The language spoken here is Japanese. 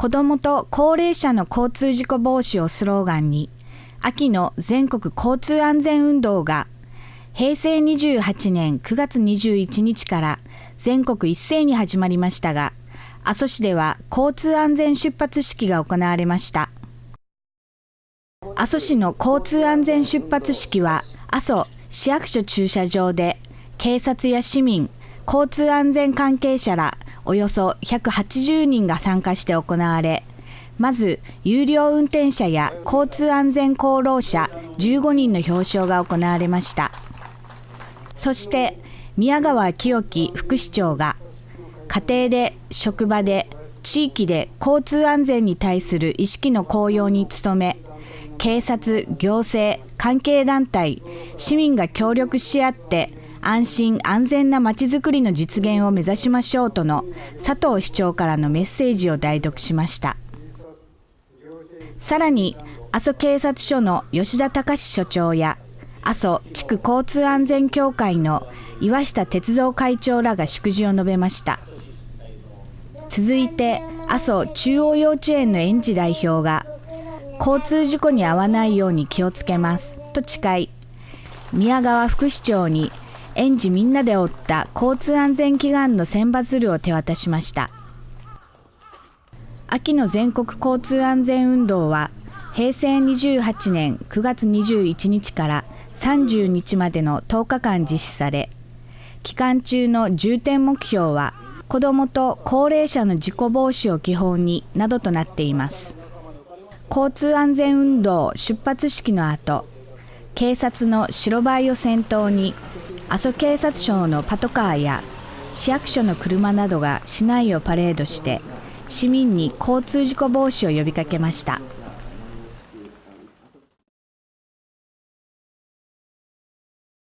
子どもと高齢者の交通事故防止をスローガンに、秋の全国交通安全運動が平成28年9月21日から全国一斉に始まりましたが、阿蘇市では交通安全出発式が行われました。阿蘇市の交通安全出発式は、阿蘇市役所駐車場で警察や市民、交通安全関係者らおよそ180人が参加して行われ、まず有料運転者や交通安全功労者15人の表彰が行われました。そして宮川清樹副市長が家庭で職場で地域で交通安全に対する意識の高揚に努め警察、行政、関係団体、市民が協力し合って安心安全なまちづくりの実現を目指しましょうとの佐藤市長からのメッセージを代読しました。さらに阿蘇警察署の吉田隆署長や阿蘇地区交通安全協会の岩下哲三会長らが祝辞を述べました。続いて阿蘇中央幼稚園の園児代表が交通事故に遭わないように気をつけますと誓い宮川副市長に園児みんなで負った交通安全祈願の選抜ルを手渡しました。秋の全国交通安全運動は平成28年9月21日から30日までの10日間実施され期間中の重点目標は子どもと高齢者の事故防止を基本になどとなっています。交通安全運動出発式の後警察の白バイを先頭に阿蘇警察庁のパトカーや市役所の車などが市内をパレードして市民に交通事故防止を呼びかけました。